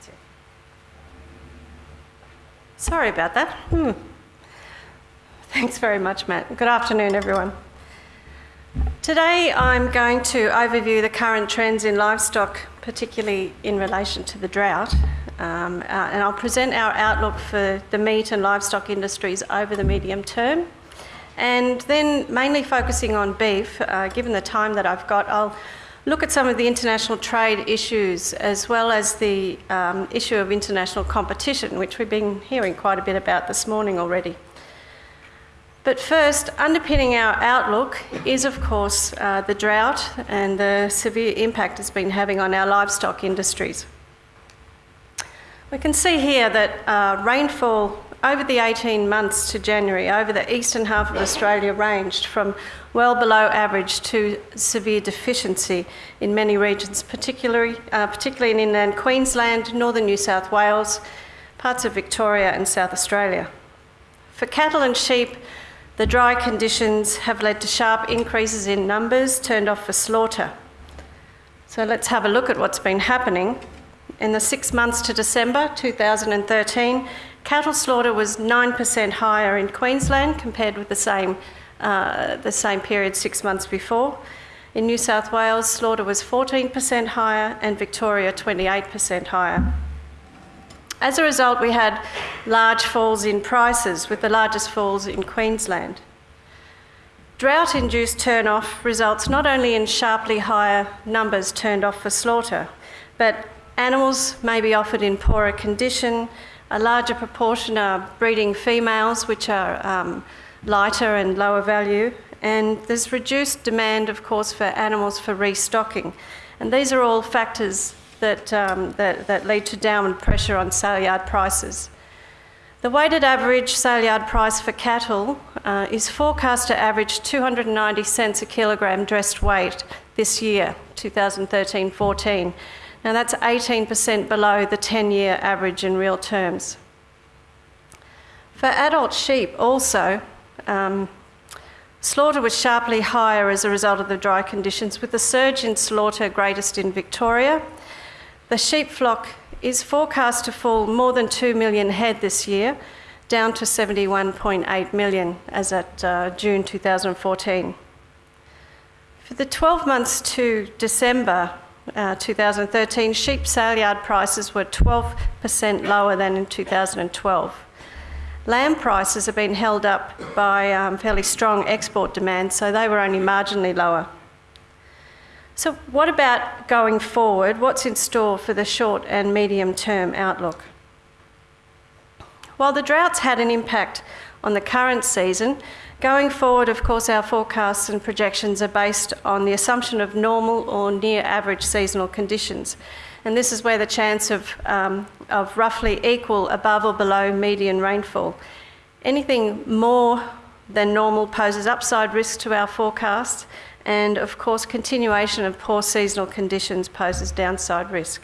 That's it. Sorry about that. Hmm. Thanks very much, Matt. Good afternoon, everyone. Today I'm going to overview the current trends in livestock, particularly in relation to the drought, um, uh, and I'll present our outlook for the meat and livestock industries over the medium term. And then, mainly focusing on beef, uh, given the time that I've got, I'll look at some of the international trade issues as well as the um, issue of international competition, which we've been hearing quite a bit about this morning already. But first, underpinning our outlook is, of course, uh, the drought and the severe impact it's been having on our livestock industries. We can see here that uh, rainfall over the 18 months to January over the eastern half of Australia ranged from well below average to severe deficiency in many regions, particularly, uh, particularly in inland Queensland, northern New South Wales, parts of Victoria and South Australia. For cattle and sheep, the dry conditions have led to sharp increases in numbers turned off for slaughter. So let's have a look at what's been happening. In the six months to December 2013, cattle slaughter was 9% higher in Queensland compared with the same, uh, the same period six months before. In New South Wales, slaughter was 14% higher and Victoria 28% higher. As a result, we had large falls in prices, with the largest falls in Queensland. Drought induced turn off results not only in sharply higher numbers turned off for slaughter, but animals may be offered in poorer condition. A larger proportion are breeding females, which are um, lighter and lower value, and there's reduced demand, of course, for animals for restocking. And these are all factors that, um, that, that lead to downward pressure on sale yard prices. The weighted average sale yard price for cattle uh, is forecast to average 290 cents a kilogram dressed weight this year, 2013 14. Now that's 18% below the 10 year average in real terms. For adult sheep, also, um, slaughter was sharply higher as a result of the dry conditions, with the surge in slaughter greatest in Victoria the sheep flock is forecast to fall more than 2 million head this year, down to 71.8 million as at uh, June 2014. For the 12 months to December uh, 2013, sheep sale yard prices were 12% lower than in 2012. Lamb prices have been held up by um, fairly strong export demand, so they were only marginally lower. So, what about going forward? What's in store for the short and medium term outlook? While the droughts had an impact on the current season, going forward, of course, our forecasts and projections are based on the assumption of normal or near average seasonal conditions. And this is where the chance of, um, of roughly equal above or below median rainfall. Anything more than normal poses upside risk to our forecasts, and of course, continuation of poor seasonal conditions poses downside risk.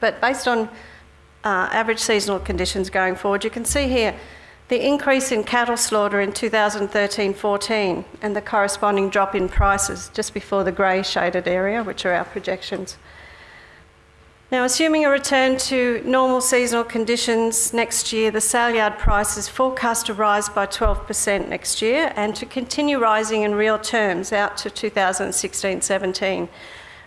But based on uh, average seasonal conditions going forward, you can see here the increase in cattle slaughter in 2013 14 and the corresponding drop in prices just before the grey shaded area, which are our projections. Now, assuming a return to normal seasonal conditions next year, the sale yard price is forecast to rise by 12% next year and to continue rising in real terms out to 2016 17.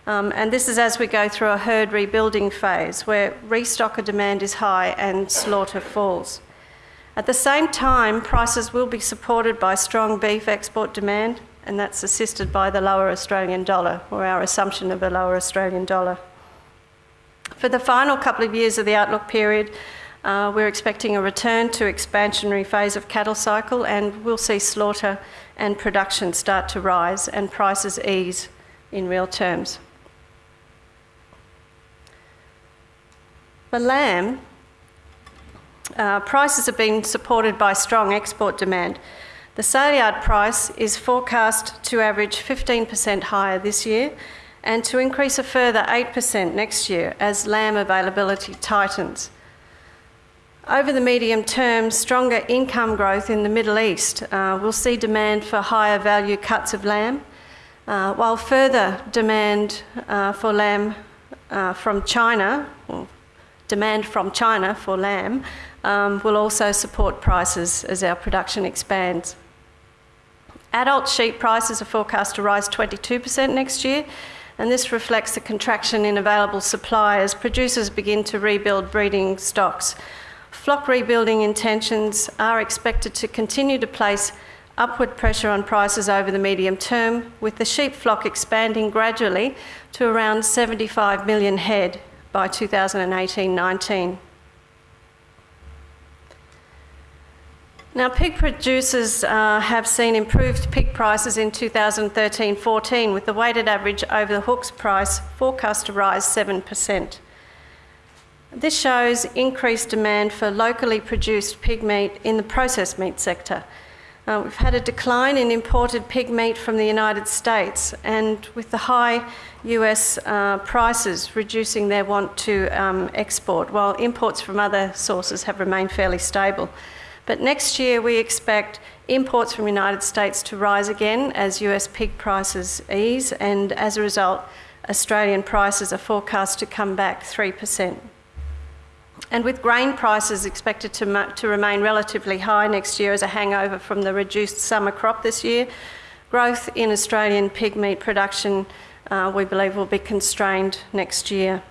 Um, and this is as we go through a herd rebuilding phase where restocker demand is high and slaughter falls. At the same time, prices will be supported by strong beef export demand, and that's assisted by the lower Australian dollar, or our assumption of a lower Australian dollar. For the final couple of years of the outlook period, uh, we're expecting a return to expansionary phase of cattle cycle and we'll see slaughter and production start to rise and prices ease in real terms. For lamb, uh, prices have been supported by strong export demand. The sale yard price is forecast to average 15% higher this year and to increase a further 8% next year as lamb availability tightens. Over the medium term, stronger income growth in the Middle East uh, will see demand for higher value cuts of lamb, uh, while further demand uh, for lamb uh, from China, demand from China for lamb, um, will also support prices as our production expands. Adult sheep prices are forecast to rise 22% next year, and this reflects the contraction in available supply as producers begin to rebuild breeding stocks. Flock rebuilding intentions are expected to continue to place upward pressure on prices over the medium term, with the sheep flock expanding gradually to around 75 million head by 2018 Now, pig producers uh, have seen improved pig prices in 2013 14, with the weighted average over the hooks price forecast to rise 7%. This shows increased demand for locally produced pig meat in the processed meat sector. Uh, we've had a decline in imported pig meat from the United States, and with the high US uh, prices reducing their want to um, export, while imports from other sources have remained fairly stable. But next year we expect imports from the United States to rise again as US pig prices ease, and as a result, Australian prices are forecast to come back 3%. And with grain prices expected to, to remain relatively high next year as a hangover from the reduced summer crop this year, growth in Australian pig meat production, uh, we believe, will be constrained next year.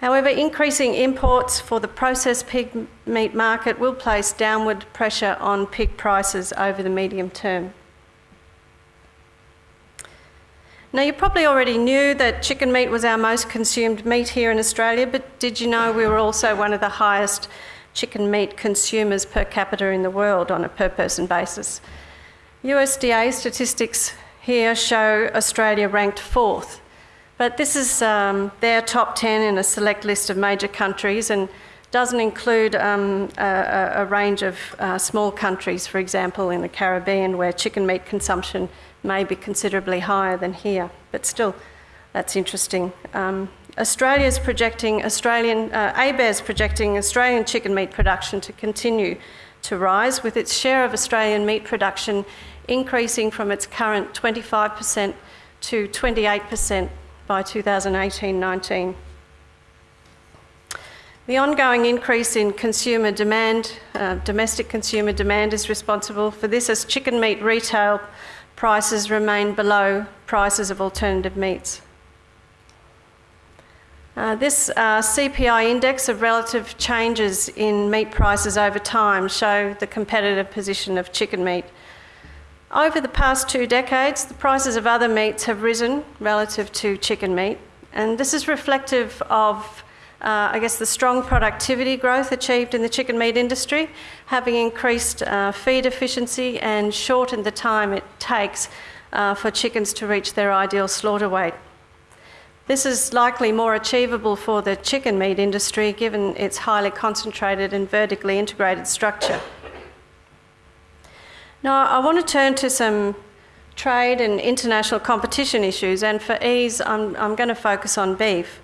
However, increasing imports for the processed pig meat market will place downward pressure on pig prices over the medium term. Now, you probably already knew that chicken meat was our most consumed meat here in Australia, but did you know we were also one of the highest chicken meat consumers per capita in the world on a per person basis? USDA statistics here show Australia ranked fourth but this is um, their top 10 in a select list of major countries and doesn't include um, a, a, range of uh, small countries, for example, in the Caribbean, where chicken meat consumption may be considerably higher than here. But still, that's interesting. Um, Australia's projecting Australian, uh, ABARES projecting Australian chicken meat production to continue to rise, with its share of Australian meat production increasing from its current 25% to 28% by 2018-19. The ongoing increase in consumer demand, uh, domestic consumer demand, is responsible for this as chicken meat retail prices remain below prices of alternative meats. Uh, this uh, CPI index of relative changes in meat prices over time show the competitive position of chicken meat over the past two decades, the prices of other meats have risen relative to chicken meat, and this is reflective of, uh, I guess, the strong productivity growth achieved in the chicken meat industry, having increased uh, feed efficiency and shortened the time it takes uh, for chickens to reach their ideal slaughter weight. This is likely more achievable for the chicken meat industry given its highly concentrated and vertically integrated structure. Now, I want to turn to some trade and international competition issues, and for ease, I'm, I'm going to focus on beef.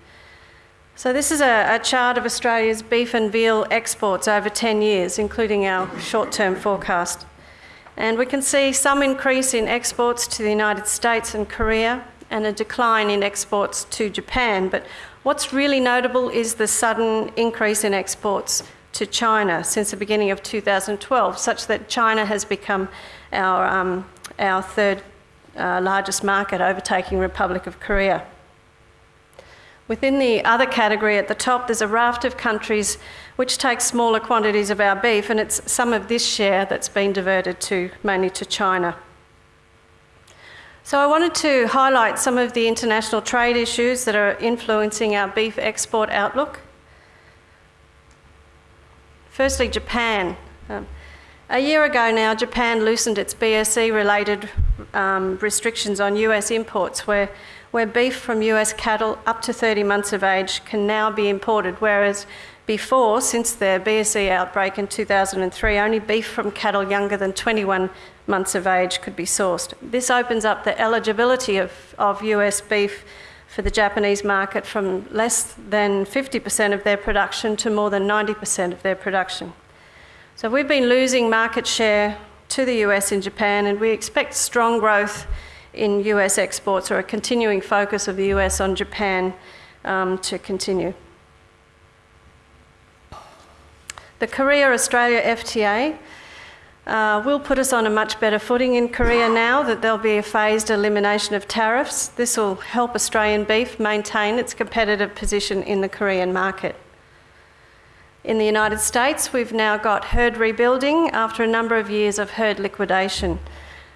So, this is a, a, chart of Australia's beef and veal exports over 10 years, including our short term forecast. And we can see some increase in exports to the United States and Korea, and a decline in exports to Japan. But what's really notable is the sudden increase in exports to China since the beginning of 2012, such that China has become our, um, our third uh, largest market, overtaking Republic of Korea. Within the other category at the top, there's a raft of countries which take smaller quantities of our beef, and it's some of this share that's been diverted to mainly to China. So, I wanted to highlight some of the international trade issues that are influencing our beef export outlook. Firstly, Japan. Um, a year ago now, Japan loosened its BSE related um, restrictions on US imports, where, where beef from US cattle up to 30 months of age can now be imported, whereas before, since the BSE outbreak in 2003, only beef from cattle younger than 21 months of age could be sourced. This opens up the eligibility of, of US beef for the Japanese market from less than 50% of their production to more than 90% of their production. So we've been losing market share to the US and Japan, and we expect strong growth in US exports or a continuing focus of the US on Japan um, to continue. The Korea Australia FTA uh, will put us on a much better footing in Korea now that there'll be a phased elimination of tariffs. This will help Australian beef maintain its competitive position in the Korean market. In the United States, we've now got herd rebuilding after a number of years of herd liquidation.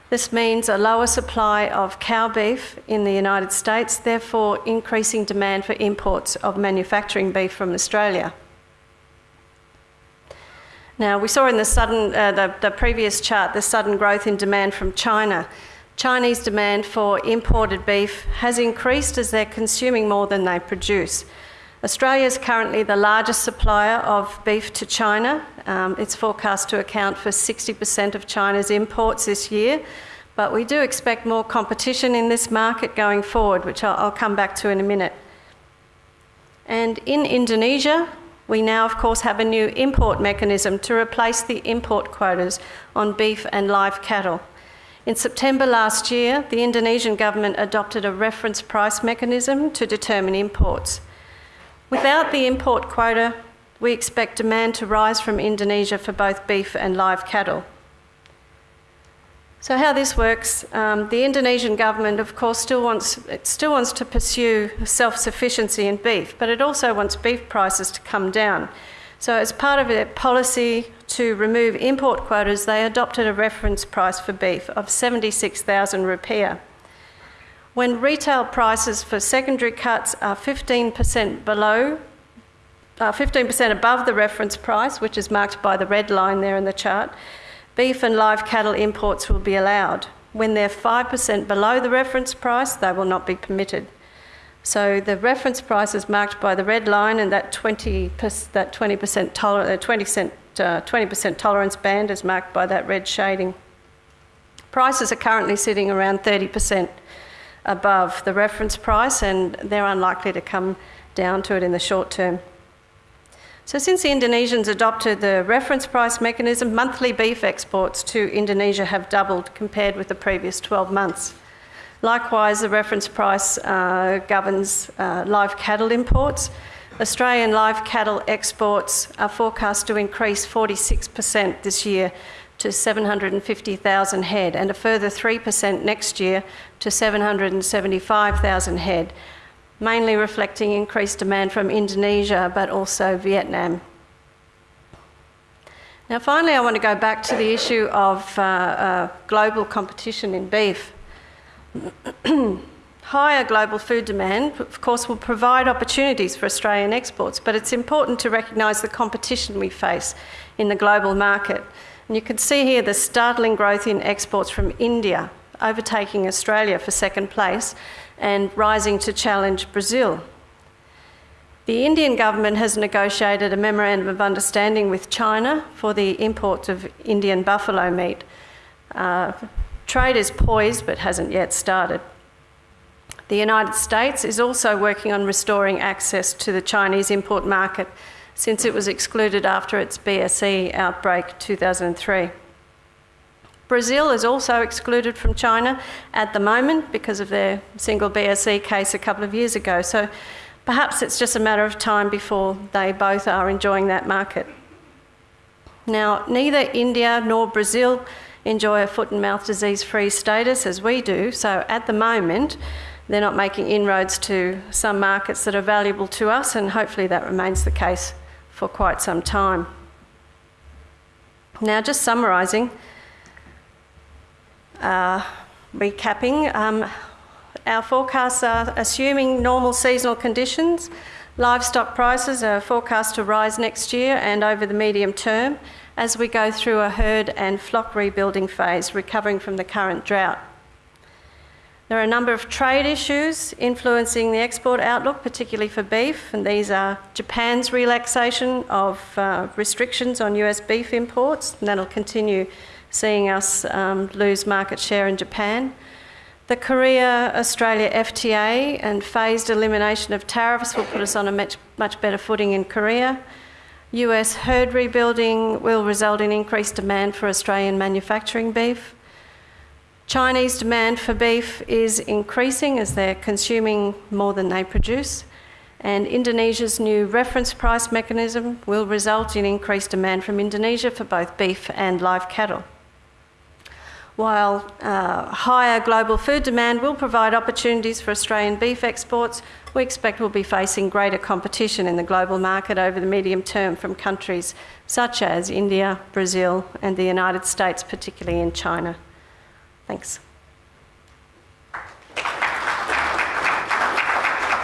This means a lower supply of cow beef in the United States, therefore increasing demand for imports of manufacturing beef from Australia. Now, we saw in the, sudden, uh, the, the previous chart the sudden growth in demand from China. Chinese demand for imported beef has increased as they're consuming more than they produce. Australia is currently the largest supplier of beef to China. Um, it's forecast to account for 60% of China's imports this year, but we do expect more competition in this market going forward, which I'll, I'll come back to in a minute. And in Indonesia, we now, of course, have a new import mechanism to replace the import quotas on beef and live cattle. In September last year, the Indonesian government adopted a reference price mechanism to determine imports. Without the import quota, we expect demand to rise from Indonesia for both beef and live cattle. So how this works, um, the Indonesian government, of course, still wants, it still wants to pursue self-sufficiency in beef, but it also wants beef prices to come down. So as part of their policy to remove import quotas, they adopted a reference price for beef of 76,000 rupiah. When retail prices for secondary cuts are 15% below, uh, 15% above the reference price, which is marked by the red line there in the chart, beef and live cattle imports will be allowed. When they're 5% below the reference price, they will not be permitted. So the reference price is marked by the red line, and that 20 that 20% toler- 20 cent, uh, 20% tolerance band is marked by that red shading. Prices are currently sitting around 30% above the reference price, and they're unlikely to come down to it in the short term. So, since the Indonesians adopted the reference price mechanism, monthly beef exports to Indonesia have doubled compared with the previous 12 months. Likewise, the reference price uh, governs uh, live cattle imports. Australian live cattle exports are forecast to increase 46% this year to 750,000 head, and a further 3% next year to 775,000 head mainly reflecting increased demand from Indonesia but also Vietnam. Now, finally, I want to go back to the issue of uh, uh, global competition in beef. Higher global food demand, of course, will provide opportunities for Australian exports, but it's important to recognise the competition we face in the global market. And you can see here the startling growth in exports from India, overtaking Australia for second place, and rising to challenge Brazil. The Indian government has negotiated a memorandum of understanding with China for the import of Indian buffalo meat. Uh, trade is poised but hasn't yet started. The United States is also working on restoring access to the Chinese import market since it was excluded after its BSE outbreak 2003. Brazil is also excluded from China at the moment because of their single BSE case a couple of years ago. So perhaps it's just a matter of time before they both are enjoying that market. Now, neither India nor Brazil enjoy a foot and mouth disease free status as we do, so at the moment, they're not making inroads to some markets that are valuable to us, and hopefully that remains the case for quite some time. Now, just summarising, uh, recapping, um, our forecasts are assuming normal seasonal conditions. Livestock prices are forecast to rise next year and over the medium term as we go through a herd and flock rebuilding phase, recovering from the current drought. There are a number of trade issues influencing the export outlook, particularly for beef, and these are Japan's relaxation of uh, restrictions on US beef imports, and that'll continue seeing us um, lose market share in Japan. The Korea Australia FTA and phased elimination of tariffs will put us on a much, much better footing in Korea. US herd rebuilding will result in increased demand for Australian manufacturing beef. Chinese demand for beef is increasing as they're consuming more than they produce, and Indonesia's new reference price mechanism will result in increased demand from Indonesia for both beef and live cattle. While uh, higher global food demand will provide opportunities for Australian beef exports, we expect we'll be facing greater competition in the global market over the medium term from countries such as India, Brazil, and the United States, particularly in China. Thanks.